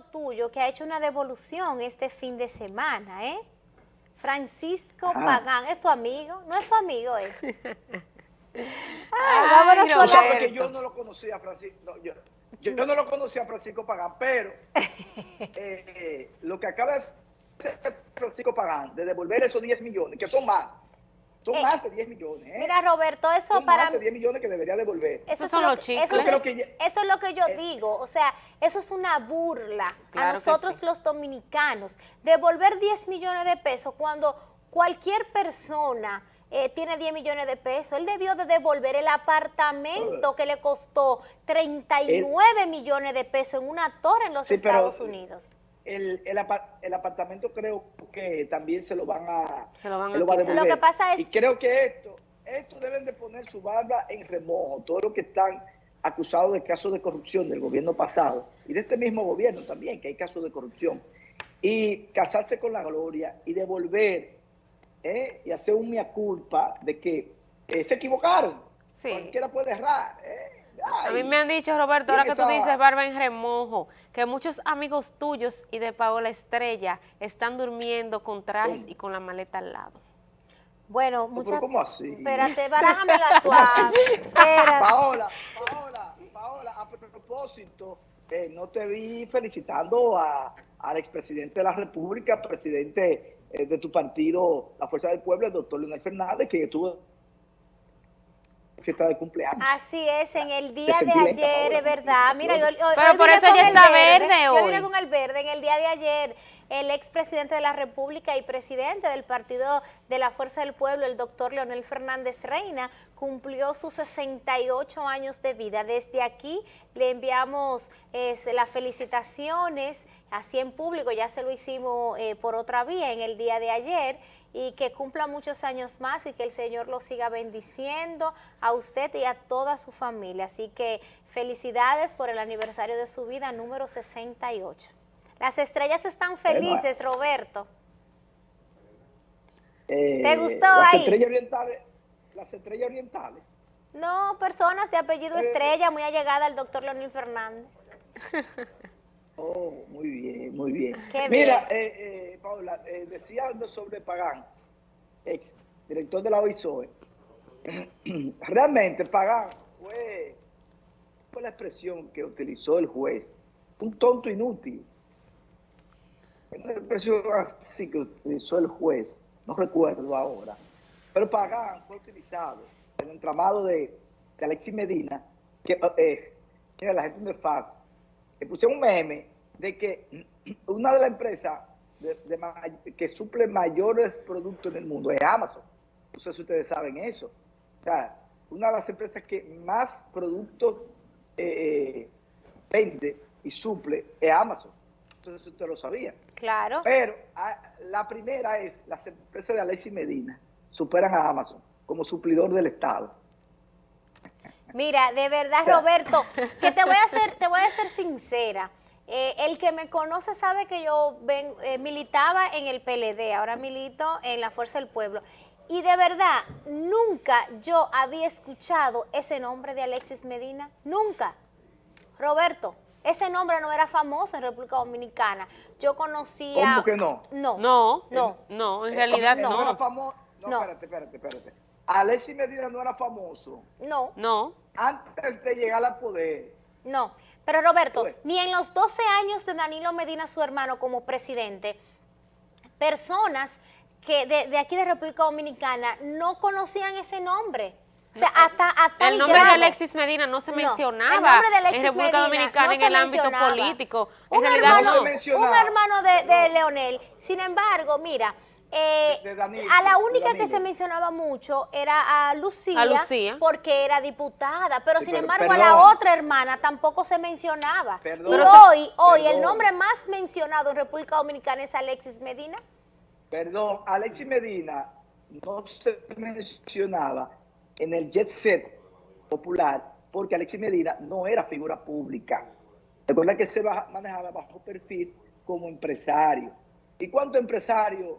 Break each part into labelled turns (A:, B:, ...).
A: amigo tuyo que ha hecho una devolución este fin de semana, ¿eh? Francisco Pagán, ¿es tu amigo? ¿No es tu amigo, eh?
B: Ay, vámonos con la... que yo no lo conocía, Francisco, no, yo, yo, no lo conocía a Francisco Pagán, pero eh, lo que acaba de hacer Francisco Pagán, de devolver esos 10 millones, que son más, son eh, más de 10 millones. ¿eh?
A: Mira, Roberto, eso
B: son
A: para...
B: más de 10 millones que debería devolver.
A: Eso, son los chicos. Eso, es, lo que yo eh, digo. O sea, eso es una burla a nosotros los dominicanos. Devolver 10 millones de pesos cuando cualquier persona eh, tiene 10 millones de pesos. Él debió de devolver el apartamento que le costó 39 millones de pesos en una torre en los Estados Unidos
B: el, el, apartamento creo que también se lo van a,
A: se lo van a, devolver. Lo que pasa es...
B: Y creo que esto, esto deben de poner su barba en remojo, todos los que están acusados de casos de corrupción del gobierno pasado y de este mismo gobierno también, que hay casos de corrupción, y casarse con la gloria y devolver ¿eh? y hacer un mea culpa de que eh, se equivocaron. Cualquiera puede errar. ¿eh?
C: a mí me han dicho, Roberto, ahora que tú dices barba en remojo, que muchos amigos tuyos y de Paola Estrella están durmiendo con trajes y con la maleta al lado.
A: Bueno, muchas...
B: ¿Cómo así?
A: Espérate, barájame la suave.
B: Paola, Paola, Paola, a propósito, eh, no te vi felicitando a, al expresidente de la República, presidente eh, de tu partido, la Fuerza del Pueblo, el doctor Leonel Fernández, que estuvo fiesta de cumpleaños.
A: Así es, en el día de ayer, es verdad. Mira, yo,
C: Pero por eso ya está verde, hoy.
A: Yo vine con el verde en el día de ayer el expresidente de la República y presidente del Partido de la Fuerza del Pueblo, el doctor Leonel Fernández Reina, cumplió sus 68 años de vida. Desde aquí le enviamos las felicitaciones, así en público, ya se lo hicimos eh, por otra vía en el día de ayer, y que cumpla muchos años más y que el Señor lo siga bendiciendo a usted y a toda su familia. Así que felicidades por el aniversario de su vida número 68. Las estrellas están felices, Roberto.
B: Eh,
A: ¿Te gustó
B: las
A: ahí?
B: Estrellas orientales, las estrellas orientales.
A: No, personas de apellido eh, Estrella, muy allegada al doctor Leonel Fernández.
B: Oh, muy bien, muy bien. Mira, eh, Paula, decía sobre Pagán, ex director de la OISOE, realmente Pagán fue, fue la expresión que utilizó el juez, un tonto inútil una expresión así que utilizó el juez, no recuerdo ahora, pero Pagán fue utilizado en el entramado de, Alexis Medina, que eh, la gente me fácil, que puse un meme de que una de las empresas que suple mayores productos en el mundo es Amazon. No sé si ustedes saben eso. O sea, una de las empresas que más productos eh, eh, vende y suple es Amazon. Usted lo sabía.
A: Claro.
B: Pero ah, la primera es, las empresas de Alexis Medina superan a Amazon como suplidor del Estado.
A: Mira, de verdad, Roberto, que te voy a ser, te voy a ser sincera. Eh, el que me conoce sabe que yo ven, eh, militaba en el PLD, ahora milito en la Fuerza del Pueblo. Y de verdad, nunca yo había escuchado ese nombre de Alexis Medina, nunca. Roberto, ese nombre no era famoso en República Dominicana. Yo conocía...
B: ¿Cómo que no?
A: No.
C: No, no, no, en realidad no.
B: No era famoso. No, espérate, espérate, espérate. Alexis Medina no era famoso.
A: No.
C: No.
B: Antes de llegar al poder.
A: No. Pero Roberto, ni en los 12 años de Danilo Medina, su hermano, como presidente, personas que de, de aquí de República Dominicana no conocían ese nombre. O sea, hasta, hasta
C: el nombre de Alexis Medina no se mencionaba en República Dominicana en el ámbito político.
A: un hermano, un hermano de, Leonel. Sin embargo, mira, eh, a la única que se mencionaba mucho era a Lucía, porque era diputada, pero sin embargo a la otra hermana tampoco se mencionaba. y hoy, hoy el nombre más mencionado en República Dominicana es Alexis Medina.
B: Perdón, Alexis Medina no se mencionaba en el jet set popular porque Alexis Medina no era figura pública. Recuerda que se manejaba bajo perfil como empresario. ¿Y cuántos empresarios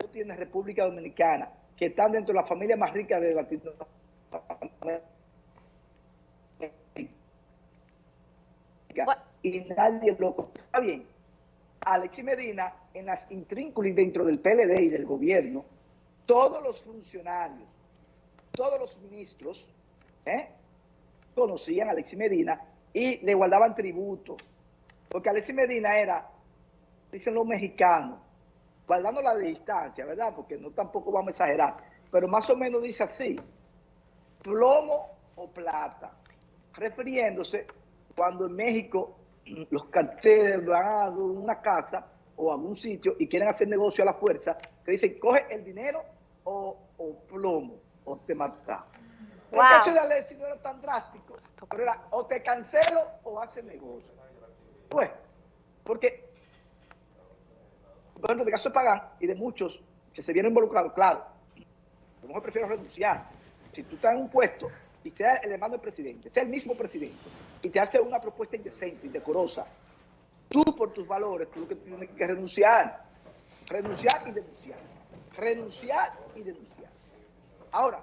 B: no tiene República Dominicana que están dentro de la familia más rica de Latinoamérica? Y nadie lo... Está bien, Alexis Medina en las intrínculas dentro del PLD y del gobierno, todos los funcionarios, todos los ministros, ¿eh? conocían a Alexis Medina y le guardaban tributo. Porque Alexis Medina era, dicen los mexicanos, guardando la distancia, ¿verdad? Porque no tampoco vamos a exagerar, pero más o menos dice así, plomo o plata, refiriéndose cuando en México los carteles van a una casa o a algún sitio y quieren hacer negocio a la fuerza, que dicen, coge el dinero o, plomo, o te mata. El caso de Alexis no era tan drástico, pero era o te cancelo o hace negocio. Pues, porque, bueno, de caso de Pagán y de muchos que se vieron involucrados, claro, a lo mejor prefiero renunciar. Si tú estás en un puesto y sea el hermano del presidente, sea el mismo presidente, y te hace una propuesta indecente, indecorosa, tú por tus valores, tú lo que tienes que renunciar, renunciar y denunciar, renunciar y denunciar. Ahora,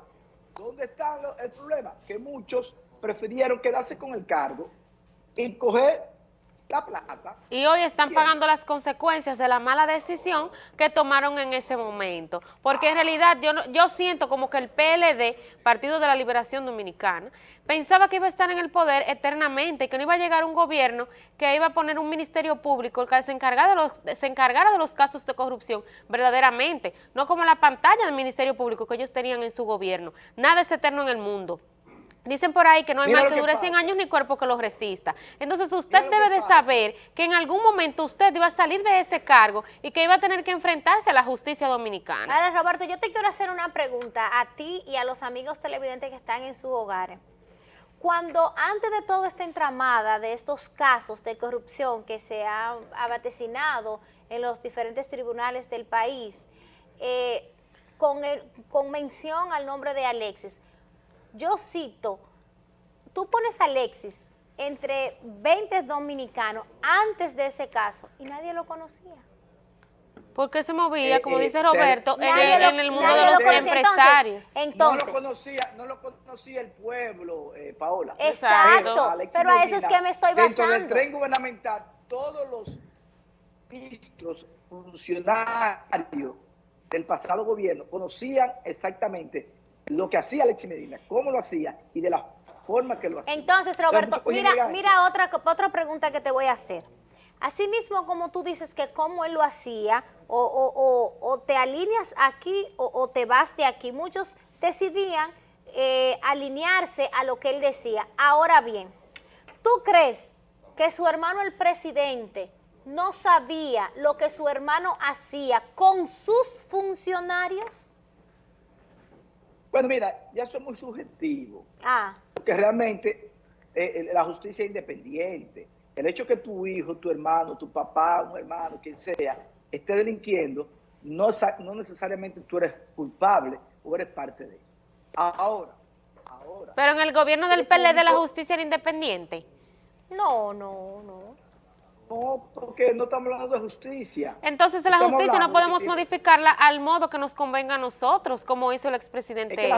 B: ¿dónde está el problema? Que muchos prefirieron quedarse con el cargo y coger la plata.
C: Y hoy están pagando las consecuencias de la mala decisión que tomaron en ese momento. Porque en realidad yo, yo siento como que el PLD, Partido de la Liberación Dominicana, pensaba que iba a estar en el poder eternamente, que no iba a llegar un gobierno que iba a poner un ministerio público que se encargara de los, se encargara de los casos de corrupción verdaderamente, no como la pantalla del ministerio público que ellos tenían en su gobierno. Nada es eterno en el mundo. Dicen por ahí que no hay mal que, dure 100 años ni cuerpo que los resista. Entonces usted debe de saber que en algún momento usted iba a salir de ese cargo y que iba a tener que enfrentarse a la justicia dominicana.
A: Ahora, Roberto, yo te quiero hacer una pregunta a ti y a los amigos televidentes que están en sus hogares. Cuando antes de toda esta entramada de estos casos de corrupción que se ha abaticinado en los diferentes tribunales del país, eh, con, el, con mención al nombre de Alexis, yo cito, tú pones a Alexis entre 20 dominicanos antes de ese caso y nadie lo conocía.
C: Porque se movía, eh, como eh, dice Roberto, en, el, mundo de los empresarios.
B: Entonces, no, lo conocía, no lo conocía el pueblo, eh, Paola.
A: Exacto, pero a eso es que me estoy basando. Dentro
B: del tren gubernamental, todos los ministros, funcionarios del pasado gobierno conocían exactamente lo que hacía Alexis Medina, cómo lo hacía y de la forma que lo hacía.
A: Entonces, Roberto, mira, mira otra, otra pregunta que te voy a hacer. Así mismo como tú dices que cómo él lo hacía, o, te alineas aquí o, te vas de aquí, muchos decidían eh, alinearse a lo que él decía. Ahora bien, ¿tú crees que su hermano el presidente no sabía lo que su hermano hacía con sus funcionarios?
B: Bueno, mira, ya eso es muy subjetivo. Ah. Porque realmente eh, la justicia es independiente. El hecho que tu hijo, tu hermano, tu papá, un hermano, quien sea, esté delinquiendo, no, no necesariamente tú eres culpable o eres parte de eso. Ahora, ahora.
C: Pero en el gobierno del PLD la justicia era independiente.
A: No, no, no.
B: No, porque no estamos hablando de justicia.
C: Entonces la justicia no podemos modificarla al modo que nos convenga a nosotros, como hizo el expresidente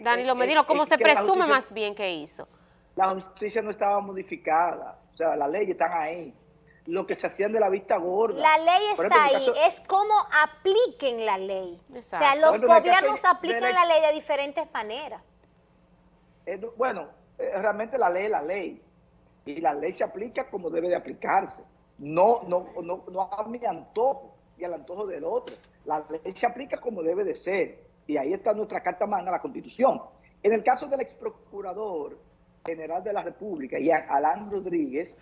C: Danilo Medina, como se presume más bien que hizo.
B: La justicia no estaba modificada, o sea, las leyes están ahí. Lo que se hacían de la vista gorda.
A: La ley está ahí, es cómo apliquen la ley. O sea, los gobiernos aplican la ley de diferentes maneras.
B: bueno, eh, realmente la ley es la ley y la ley se aplica como debe de aplicarse. No, no, no, no a mi antojo y al antojo del otro. La ley se aplica como debe de ser. Y ahí está nuestra carta magna, la Constitución. En el caso del ex procurador general de la República, Alán Rodríguez,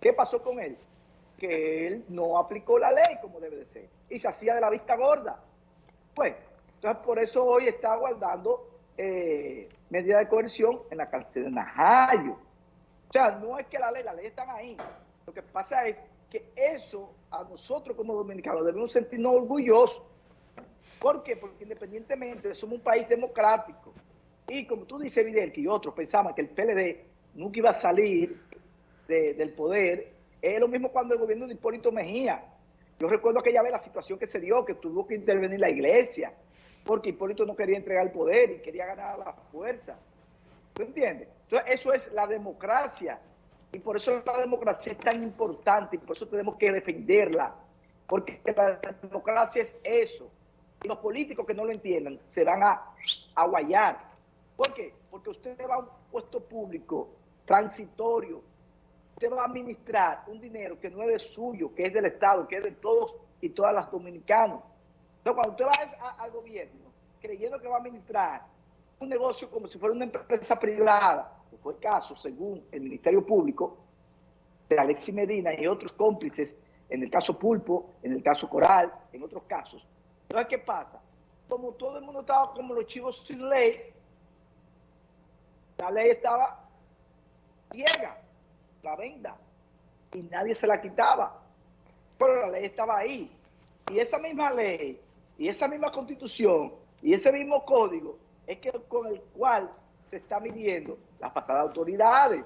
B: ¿qué pasó con él? Que él no aplicó la ley como debe de ser. Y se hacía de la vista gorda. Pues, entonces por eso hoy está guardando eh, medida de coerción en la cárcel de Najayo. Sea, no es que la ley, la ley están ahí. Lo que pasa es que eso a nosotros como dominicanos debemos sentirnos orgullosos. ¿Por qué? Porque independientemente somos un país democrático. Y como tú dices, Vidal, que otros pensaban que el PLD nunca iba a salir del poder, es lo mismo cuando el gobierno de Hipólito Mejía. Yo recuerdo aquella vez la situación que se dio, que tuvo que intervenir la iglesia, porque Hipólito no quería entregar el poder y quería ganar la fuerza. ¿Tú entiendes? Entonces, eso es la democracia Y por eso la democracia es tan importante y por eso tenemos que defenderla. Porque la democracia es eso. Y los políticos que no lo entiendan se van a, a guayar. ¿Por qué? Porque usted va a un puesto público transitorio. Usted va a administrar un dinero que no es de suyo, que es del Estado, que es de todos y todas las dominicanos. Entonces, cuando usted va al gobierno creyendo que va a administrar un negocio como si fuera una empresa privada, fue caso, según el Ministerio Público, de Alexis Medina y otros cómplices, en el caso Pulpo, en el caso Coral, en otros casos. Entonces, ¿qué pasa? Como todo el mundo estaba como los chivos sin ley, la ley estaba ciega, la venda, y nadie se la quitaba. Pero la ley estaba ahí. Y esa misma ley, y esa misma constitución, y ese mismo código es que con el cual se está midiendo las pasadas autoridades.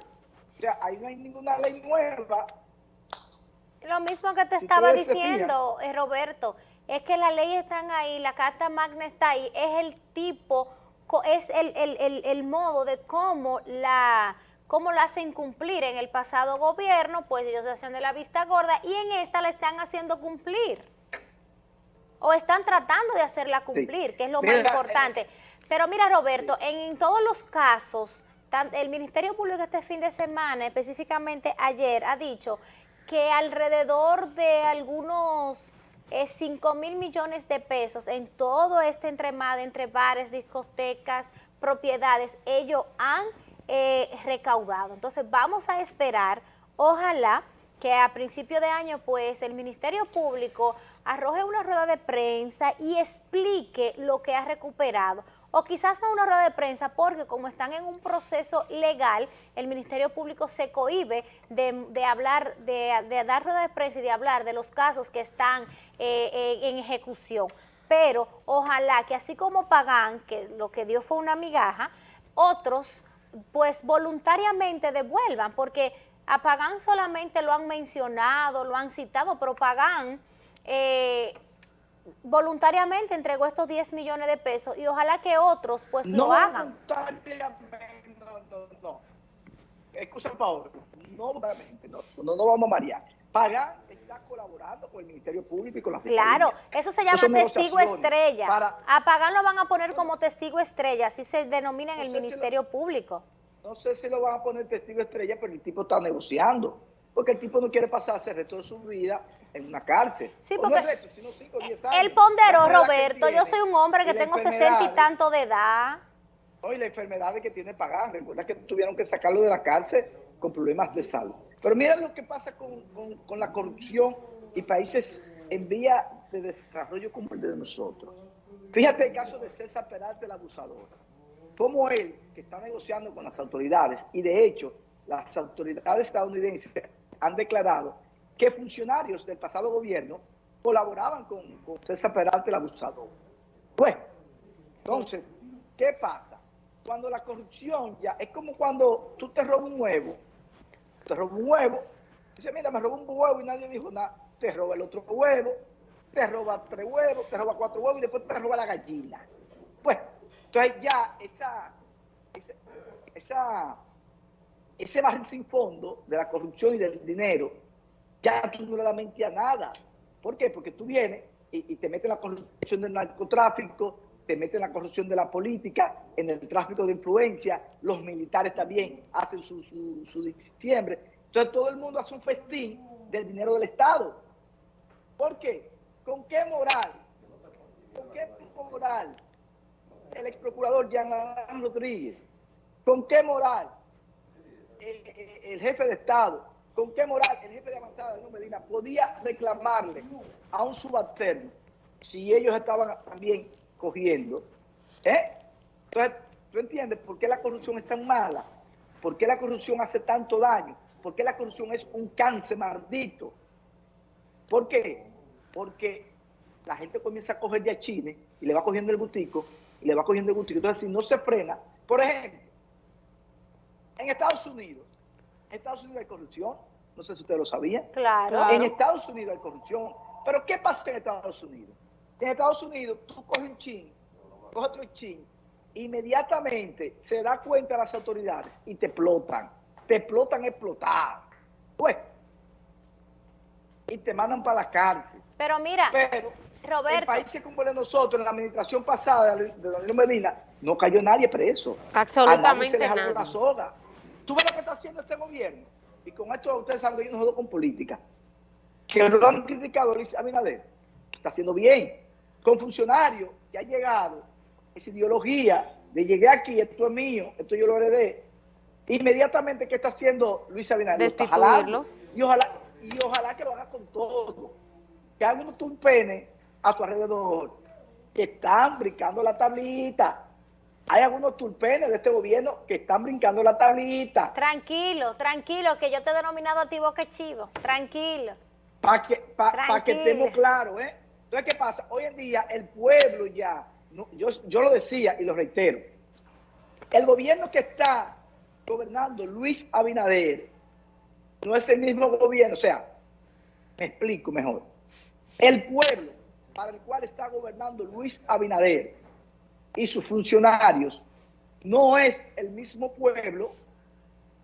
B: O sea, ahí no hay ninguna ley nueva.
A: Lo mismo que te estaba diciendo, eh, Roberto, es que las leyes están ahí, la Carta Magna está ahí, es el tipo, es el, el, el, modo de cómo la cómo la hacen cumplir. En el pasado gobierno, pues ellos se hacían de la vista gorda y en esta la están haciendo cumplir. O están tratando de hacerla cumplir, que es lo más importante. Pero mira, Roberto, en, todos los casos, el Ministerio Público este fin de semana, específicamente ayer, ha dicho que alrededor de algunos 5 eh, mil millones de pesos en todo este entremado entre bares, discotecas, propiedades, ellos han eh, recaudado. Entonces vamos a esperar, ojalá que a principio de año pues el Ministerio Público arroje una rueda de prensa y explique lo que ha recuperado o quizás no una rueda de prensa porque como están en un proceso legal, el Ministerio Público se cohibe de, hablar, de, dar rueda de prensa y de hablar de los casos que están eh, eh, en ejecución. Pero ojalá que así como Pagan, que lo que dio fue una migaja, otros pues voluntariamente devuelvan, porque a Pagán solamente lo han mencionado, lo han citado, pero Pagán... Eh, voluntariamente entregó estos 10 millones de pesos y ojalá que otros pues lo hagan.
B: No, no, no. Excusa, Paolo, no, no, no, no vamos a marear. Pagan está colaborando con el Ministerio Público y con la
A: Fiscalía. Claro, eso se llama testigo estrella. a Pagan lo van a poner como testigo estrella, así se denomina en el Ministerio Público.
B: No sé si lo van a poner testigo estrella, pero el tipo está negociando porque el tipo no quiere pasarse el resto de su vida en una cárcel.
A: Sí, porque él ponderó, Roberto, yo soy un hombre que tengo sesenta y tanto de edad.
B: Hoy la enfermedad que tiene pagar, recuerda que tuvieron que sacarlo de la cárcel con problemas de salud. Pero mira lo que pasa con, con la corrupción y países en vía de desarrollo como el de nosotros. Fíjate el caso de César Peralta, el abusador. Como él, que está negociando con las autoridades, y de hecho, las autoridades estadounidenses han declarado que funcionarios del pasado gobierno colaboraban con, César Peralta, el abusador. Bueno, entonces, ¿qué pasa? Cuando la corrupción ya es como cuando tú te robas un huevo, te robas un huevo, dices, mira, me robó un huevo y nadie dijo nada, te roba el otro huevo, te roba tres huevos, te roba cuatro huevos y después te roba la gallina. Pues, entonces ya esa, esa ese barril sin fondo de la corrupción y del dinero, ya tú no le mente a nada. ¿Por qué? Porque tú vienes y, te metes en la corrupción del narcotráfico, te metes en la corrupción de la política, en el tráfico de influencia, los militares también hacen su, su, diciembre. Entonces todo el mundo hace un festín del dinero del Estado. ¿Por qué? ¿Con qué moral? ¿Con qué moral? El ex procurador Jean Rodríguez. ¿Con qué moral? El, jefe de Estado, ¿con qué moral el jefe de avanzada de Medina podía reclamarle a un subalterno si ellos estaban también cogiendo? ¿Eh? Entonces, ¿tú entiendes por qué la corrupción es tan mala? ¿Por qué la corrupción hace tanto daño? ¿Por qué la corrupción es un cáncer maldito? ¿Por qué? Porque la gente comienza a coger de chile y le va cogiendo el gustico y le va cogiendo el gustico. Entonces, si no se frena, por ejemplo, en Estados Unidos, en Estados Unidos hay corrupción, no sé si ustedes lo sabían.
A: Claro.
B: En Estados Unidos hay corrupción. Pero ¿qué pasa en Estados Unidos? En Estados Unidos tú coges un chin, coges otro chin, inmediatamente se da cuenta las autoridades y te explotan. te explotan explotar. Pues, y te mandan para la cárcel.
A: Pero mira,
B: Pero
A: Roberto.
B: en países como el de nosotros, en la administración pasada de Danilo Medina, no cayó nadie preso.
C: Absolutamente
B: A nadie se le jaló
C: nadie.
B: la soga. ¿Tú ves lo que está haciendo este gobierno? Y con esto ustedes saben que yo no jodo con política. Que lo han criticado Luis Abinader. Está haciendo bien. Con funcionarios que ha llegado esa ideología de llegué aquí, esto es mío, esto yo lo heredé. Inmediatamente, ¿qué está haciendo Luis Abinader?
C: Destituirlos.
B: Y ojalá, y ojalá que lo haga con todo. Que haga unos tumpenes a su alrededor que están brincando la tablita. Hay algunos tulpenes de este gobierno que están brincando la tablita.
A: Tranquilo, tranquilo, que yo te he denominado a ti boca chivo. Tranquilo.
B: Para que, pa- pa que estemos claros, ¿eh? Entonces, ¿qué pasa? Hoy en día el pueblo ya, no, yo, yo lo decía y lo reitero, el gobierno que está gobernando Luis Abinader no es el mismo gobierno, o sea, me explico mejor. El pueblo para el cual está gobernando Luis Abinader y sus funcionarios no es el mismo pueblo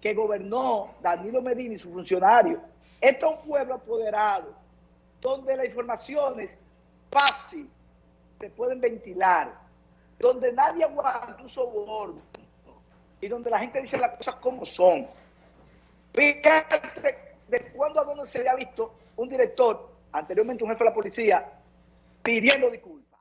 B: que gobernó Danilo Medina y sus funcionarios. Este es un pueblo apoderado, donde las informaciones fácil se pueden ventilar, donde nadie aguanta un soborno y donde la gente dice las cosas como son. Fíjate de cuándo a dónde se había visto un director, anteriormente un jefe de la policía, pidiendo disculpas.